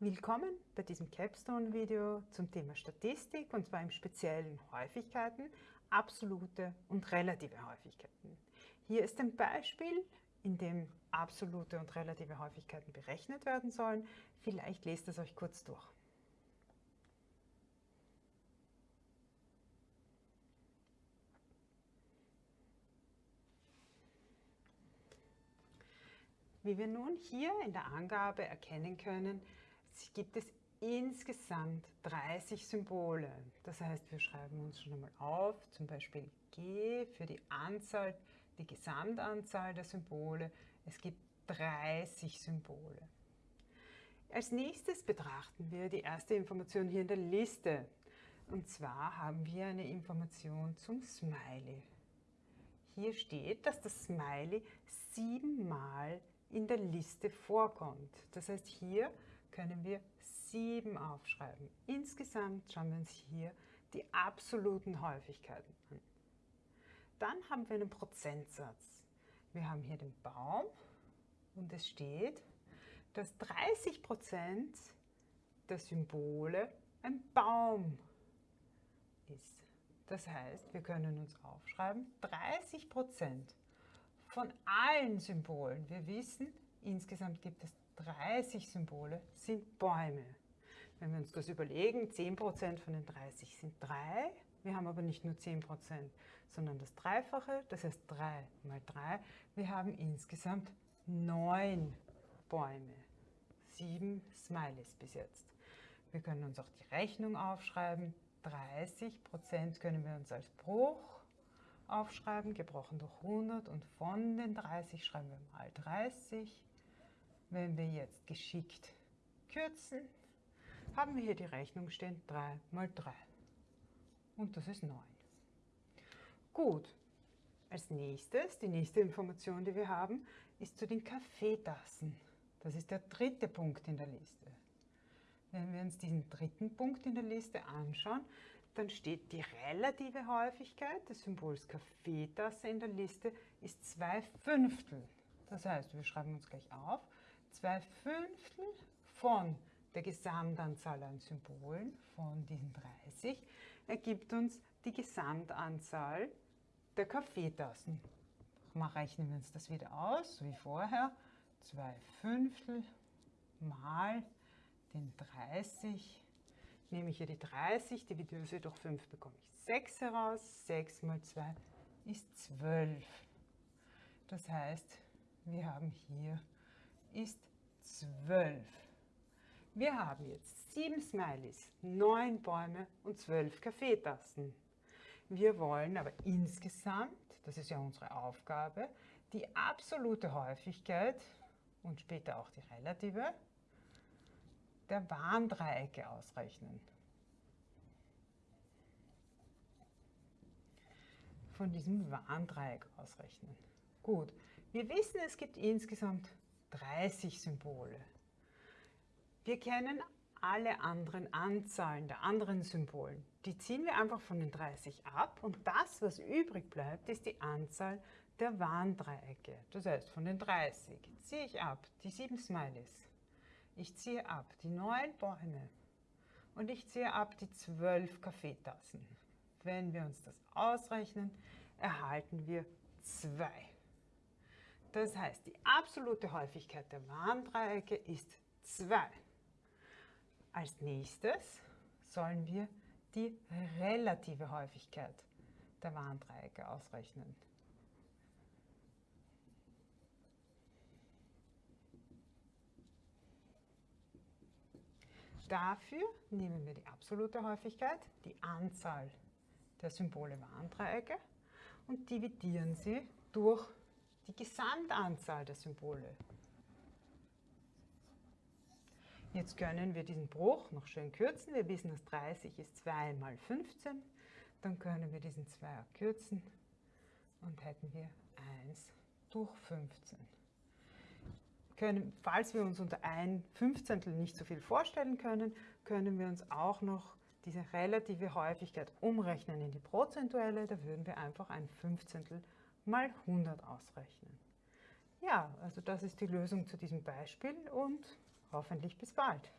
Willkommen bei diesem Capstone-Video zum Thema Statistik und zwar im speziellen Häufigkeiten, absolute und relative Häufigkeiten. Hier ist ein Beispiel, in dem absolute und relative Häufigkeiten berechnet werden sollen. Vielleicht lest es euch kurz durch. Wie wir nun hier in der Angabe erkennen können, gibt es insgesamt 30 Symbole. Das heißt, wir schreiben uns schon einmal auf, zum Beispiel G für die Anzahl, die Gesamtanzahl der Symbole. Es gibt 30 Symbole. Als nächstes betrachten wir die erste Information hier in der Liste. Und zwar haben wir eine Information zum Smiley. Hier steht, dass das Smiley siebenmal in der Liste vorkommt. Das heißt, hier können wir 7 aufschreiben. Insgesamt schauen wir uns hier die absoluten Häufigkeiten an. Dann haben wir einen Prozentsatz. Wir haben hier den Baum und es steht, dass 30% der Symbole ein Baum ist. Das heißt, wir können uns aufschreiben, 30% von allen Symbolen, wir wissen, insgesamt gibt es 30 Symbole sind Bäume. Wenn wir uns das überlegen, 10% von den 30 sind 3. Wir haben aber nicht nur 10%, sondern das Dreifache, das heißt 3 mal 3. Wir haben insgesamt 9 Bäume. 7 Smileys bis jetzt. Wir können uns auch die Rechnung aufschreiben. 30% können wir uns als Bruch aufschreiben, gebrochen durch 100 und von den 30 schreiben wir mal 30 wenn wir jetzt geschickt kürzen, haben wir hier die Rechnung stehen 3 mal 3. Und das ist 9. Gut, als nächstes, die nächste Information, die wir haben, ist zu den Kaffeetassen. Das ist der dritte Punkt in der Liste. Wenn wir uns diesen dritten Punkt in der Liste anschauen, dann steht die relative Häufigkeit des Symbols Kaffeetasse in der Liste ist 2 Fünftel. Das heißt, wir schreiben uns gleich auf, zwei Fünftel von der Gesamtanzahl an Symbolen von diesen 30 ergibt uns die Gesamtanzahl der Kaffeetassen. Mal rechnen wir uns das wieder aus, wie vorher. 2 Fünftel mal den 30. Nehme ich hier die 30, dividiere sie durch 5, bekomme ich 6 heraus. 6 mal 2 ist 12. Das heißt, wir haben hier ist 12. Wir haben jetzt 7 Smileys, 9 Bäume und 12 Kaffeetassen. Wir wollen aber insgesamt, das ist ja unsere Aufgabe, die absolute Häufigkeit und später auch die relative der Warndreiecke ausrechnen. Von diesem Warndreieck ausrechnen. Gut, wir wissen, es gibt insgesamt 30 Symbole. Wir kennen alle anderen Anzahlen der anderen Symbolen. Die ziehen wir einfach von den 30 ab und das, was übrig bleibt, ist die Anzahl der Warndreiecke. Das heißt, von den 30 ziehe ich ab die 7 Smileys. Ich ziehe ab die 9 Bäume und ich ziehe ab die 12 Kaffeetassen. Wenn wir uns das ausrechnen, erhalten wir 2. Das heißt, die absolute Häufigkeit der Warndreiecke ist 2. Als nächstes sollen wir die relative Häufigkeit der Warndreiecke ausrechnen. Dafür nehmen wir die absolute Häufigkeit, die Anzahl der Symbole Warndreiecke und dividieren sie durch die Gesamtanzahl der Symbole. Jetzt können wir diesen Bruch noch schön kürzen. Wir wissen, dass 30 ist 2 mal 15. Dann können wir diesen 2 kürzen und hätten wir 1 durch 15. Können, falls wir uns unter ein Fünfzehntel nicht so viel vorstellen können, können wir uns auch noch diese relative Häufigkeit umrechnen in die prozentuelle. Da würden wir einfach ein Fünfzehntel mal 100 ausrechnen. Ja, also das ist die Lösung zu diesem Beispiel und hoffentlich bis bald.